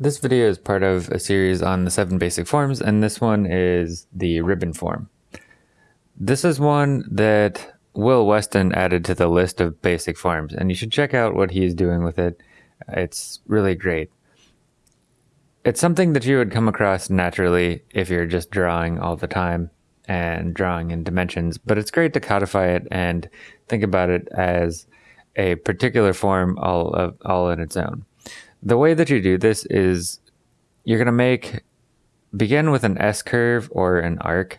This video is part of a series on the seven basic forms, and this one is the ribbon form. This is one that Will Weston added to the list of basic forms, and you should check out what he's doing with it. It's really great. It's something that you would come across naturally if you're just drawing all the time and drawing in dimensions, but it's great to codify it and think about it as a particular form all of, all in its own. The way that you do this is you're going to make begin with an S curve or an arc,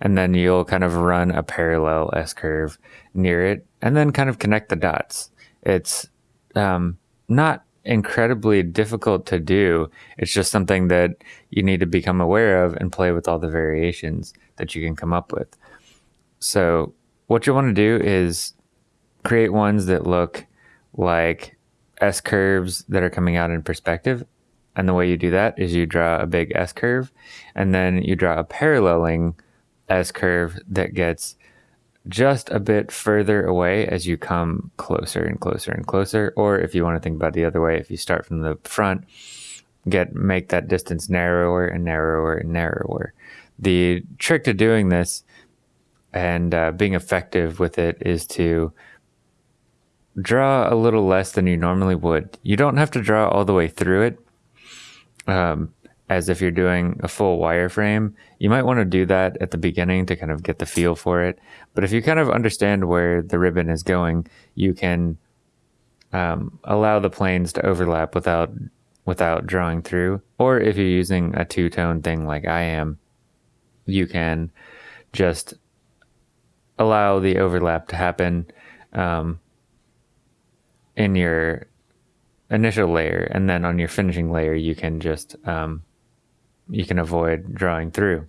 and then you'll kind of run a parallel S curve near it, and then kind of connect the dots. It's um, not incredibly difficult to do. It's just something that you need to become aware of and play with all the variations that you can come up with. So, what you want to do is create ones that look like S curves that are coming out in perspective. And the way you do that is you draw a big S curve and then you draw a paralleling S curve that gets just a bit further away as you come closer and closer and closer. Or if you want to think about the other way, if you start from the front, get make that distance narrower and narrower and narrower. The trick to doing this and uh, being effective with it is to draw a little less than you normally would. You don't have to draw all the way through it, um, as if you're doing a full wireframe. You might want to do that at the beginning to kind of get the feel for it. But if you kind of understand where the ribbon is going, you can um, allow the planes to overlap without without drawing through. Or if you're using a two tone thing like I am, you can just allow the overlap to happen. Um, in your initial layer, and then on your finishing layer, you can just um, you can avoid drawing through.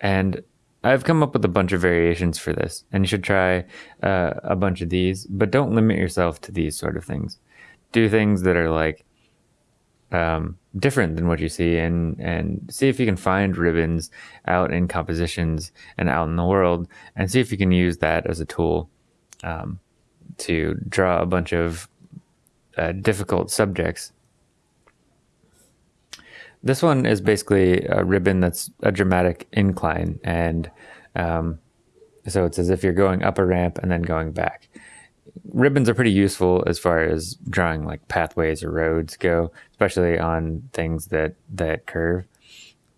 And I've come up with a bunch of variations for this, and you should try uh, a bunch of these, but don't limit yourself to these sort of things. Do things that are like um, different than what you see, and and see if you can find ribbons out in compositions and out in the world, and see if you can use that as a tool. Um, to draw a bunch of uh, difficult subjects. This one is basically a ribbon that's a dramatic incline, and um, so it's as if you're going up a ramp and then going back. Ribbons are pretty useful as far as drawing like pathways or roads go, especially on things that that curve.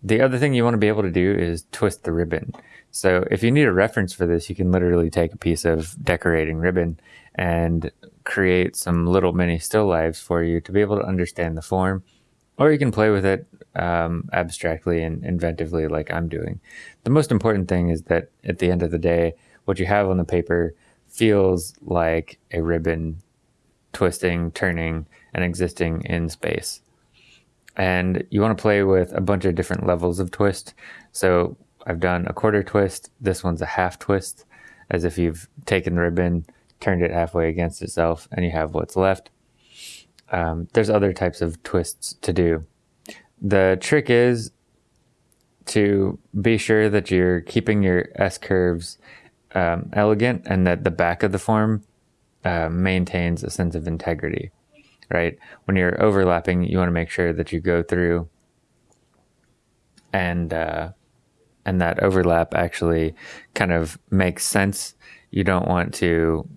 The other thing you want to be able to do is twist the ribbon. So if you need a reference for this, you can literally take a piece of decorating ribbon and create some little mini still lives for you to be able to understand the form. Or you can play with it um, abstractly and inventively, like I'm doing. The most important thing is that at the end of the day, what you have on the paper feels like a ribbon twisting, turning, and existing in space. And you want to play with a bunch of different levels of twist. So I've done a quarter twist. This one's a half twist, as if you've taken the ribbon, turned it halfway against itself, and you have what's left. Um, there's other types of twists to do. The trick is to be sure that you're keeping your S curves um, elegant and that the back of the form uh, maintains a sense of integrity, right? When you're overlapping, you want to make sure that you go through and uh, and that overlap actually kind of makes sense. You don't want to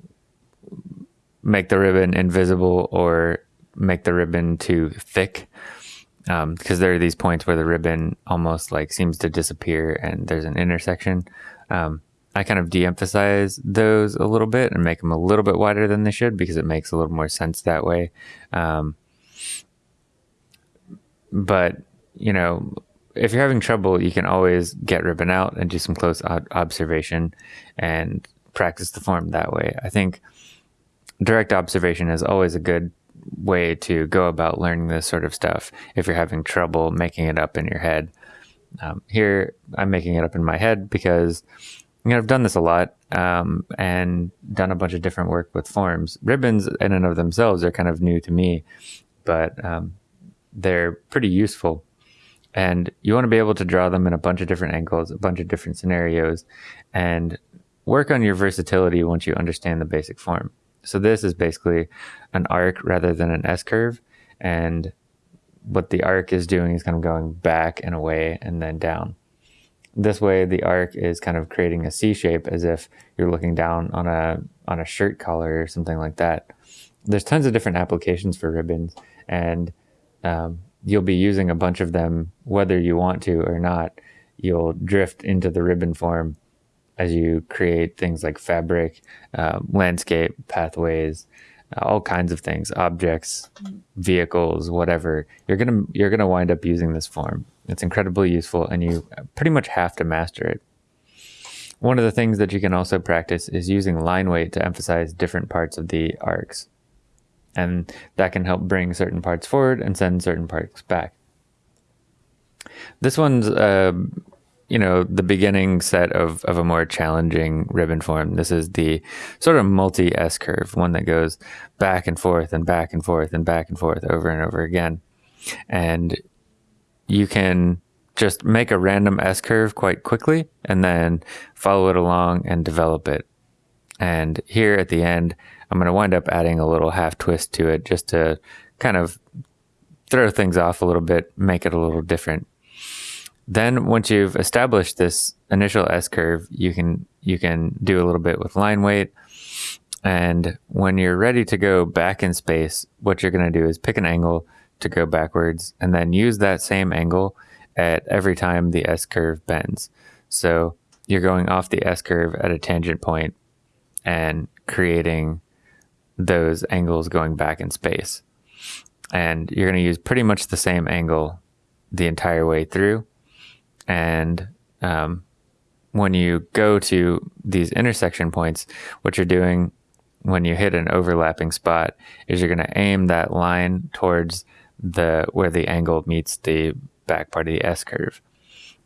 make the ribbon invisible or make the ribbon too thick because um, there are these points where the ribbon almost like seems to disappear and there's an intersection. Um, I kind of de-emphasize those a little bit and make them a little bit wider than they should because it makes a little more sense that way. Um, but you know, if you're having trouble, you can always get ribbon out and do some close observation and practice the form that way. I think direct observation is always a good way to go about learning this sort of stuff if you're having trouble making it up in your head. Um, here, I'm making it up in my head because you know, I've done this a lot um, and done a bunch of different work with forms. Ribbons, in and of themselves, are kind of new to me, but um, they're pretty useful and you want to be able to draw them in a bunch of different angles, a bunch of different scenarios, and work on your versatility once you understand the basic form. So this is basically an arc rather than an S curve, and what the arc is doing is kind of going back and away and then down. This way, the arc is kind of creating a C shape as if you're looking down on a on a shirt collar or something like that. There's tons of different applications for ribbons, and um, you'll be using a bunch of them whether you want to or not. You'll drift into the ribbon form as you create things like fabric, uh, landscape, pathways, all kinds of things, objects, vehicles, whatever. You're gonna you're gonna wind up using this form. It's incredibly useful, and you pretty much have to master it. One of the things that you can also practice is using line weight to emphasize different parts of the arcs, and that can help bring certain parts forward and send certain parts back. This one's uh, you know, the beginning set of, of a more challenging ribbon form. This is the sort of multi S curve, one that goes back and forth and back and forth and back and forth over and over again. And you can just make a random S curve quite quickly and then follow it along and develop it. And here at the end, I'm going to wind up adding a little half twist to it just to kind of throw things off a little bit, make it a little different. Then once you've established this initial S curve, you can you can do a little bit with line weight. And when you're ready to go back in space, what you're going to do is pick an angle to go backwards and then use that same angle at every time the S curve bends. So you're going off the S curve at a tangent point and creating those angles going back in space. And you're going to use pretty much the same angle the entire way through. And um, when you go to these intersection points, what you're doing when you hit an overlapping spot is you're going to aim that line towards the where the angle meets the back part of the S curve.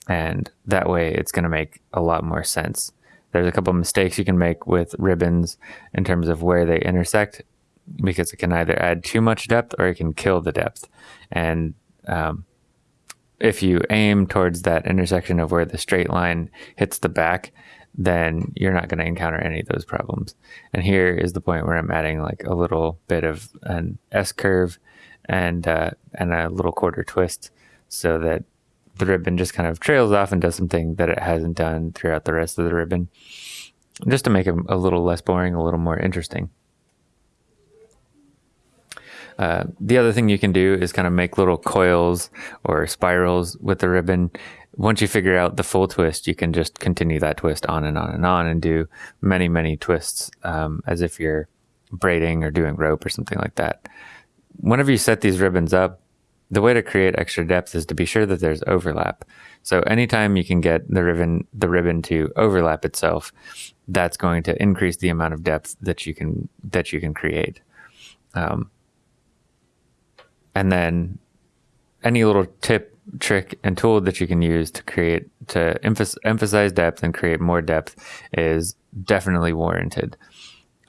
And that way it's going to make a lot more sense. There's a couple mistakes you can make with ribbons in terms of where they intersect because it can either add too much depth or it can kill the depth. And um, if you aim towards that intersection of where the straight line hits the back, then you're not going to encounter any of those problems. And here is the point where I'm adding like a little bit of an S curve and uh, and a little quarter twist so that the ribbon just kind of trails off and does something that it hasn't done throughout the rest of the ribbon, just to make it a little less boring, a little more interesting. Uh, the other thing you can do is kind of make little coils or spirals with the ribbon. Once you figure out the full twist, you can just continue that twist on and on and on and do many, many twists um, as if you're braiding or doing rope or something like that. Whenever you set these ribbons up, the way to create extra depth is to be sure that there's overlap. So anytime you can get the ribbon the ribbon to overlap itself, that's going to increase the amount of depth that you can that you can create. Um, and then any little tip, trick, and tool that you can use to create to emphasize depth and create more depth is definitely warranted.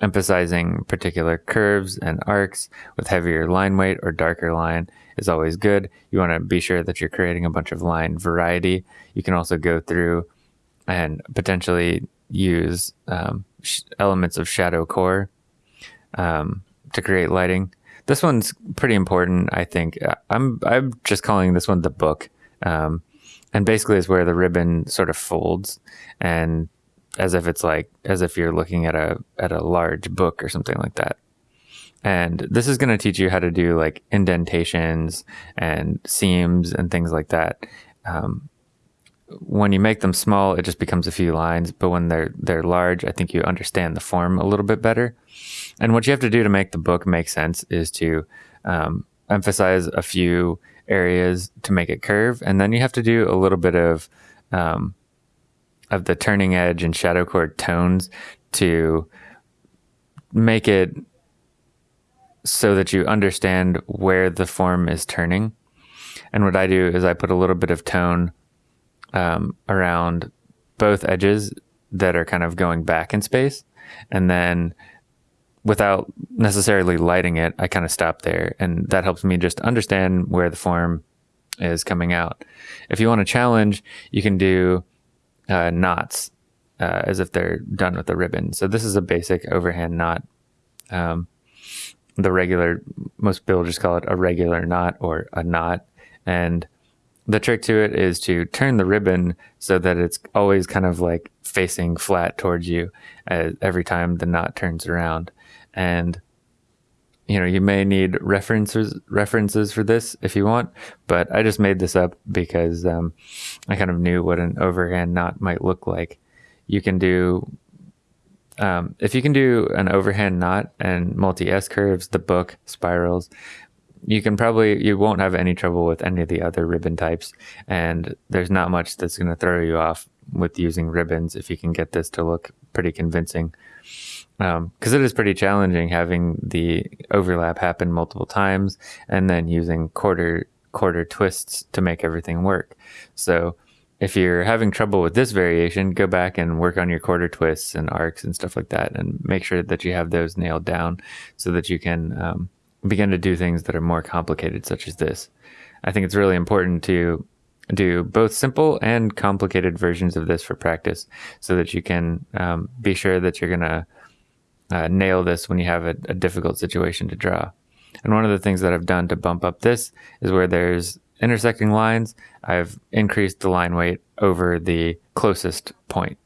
Emphasizing particular curves and arcs with heavier line weight or darker line is always good. You want to be sure that you're creating a bunch of line variety. You can also go through and potentially use um, sh- elements of shadow core um, to create lighting. This one's pretty important, I think. I'm I'm just calling this one the book, um, and basically is where the ribbon sort of folds, and as if it's like as if you're looking at a at a large book or something like that. And this is going to teach you how to do like indentations and seams and things like that. Um, when you make them small, it just becomes a few lines. But when they're they're large, I think you understand the form a little bit better. And what you have to do to make the book make sense is to um, emphasize a few areas to make it curve, and then you have to do a little bit of um, of the turning edge and shadow core tones to make it so that you understand where the form is turning. And what I do is I put a little bit of tone um, around both edges that are kind of going back in space, and then without necessarily lighting it, I kind of stop there. And that helps me just understand where the form is coming out. If you want to challenge, you can do uh, knots uh, as if they're done with a ribbon. So this is a basic overhand knot. Um, the regular, most just call it a regular knot or a knot. And the trick to it is to turn the ribbon so that it's always kind of like facing flat towards you uh, every time the knot turns around. And you know, you may need references references for this if you want, but I just made this up because um, I kind of knew what an overhand knot might look like. You can do um, if you can do an overhand knot and multi S curves, the book spirals, you can probably you won't have any trouble with any of the other ribbon types, and there's not much that's going to throw you off with using ribbons if you can get this to look pretty convincing because um, it is pretty challenging having the overlap happen multiple times and then using quarter quarter twists to make everything work. So if you're having trouble with this variation, go back and work on your quarter twists and arcs and stuff like that, and make sure that you have those nailed down so that you can um, begin to do things that are more complicated, such as this. I think it's really important to do both simple and complicated versions of this for practice so that you can um, be sure that you're going to uh, nail this when you have a, a, difficult situation to draw. And one of the things that I've done to bump up this is where there's intersecting lines, I've increased the line weight over the closest point.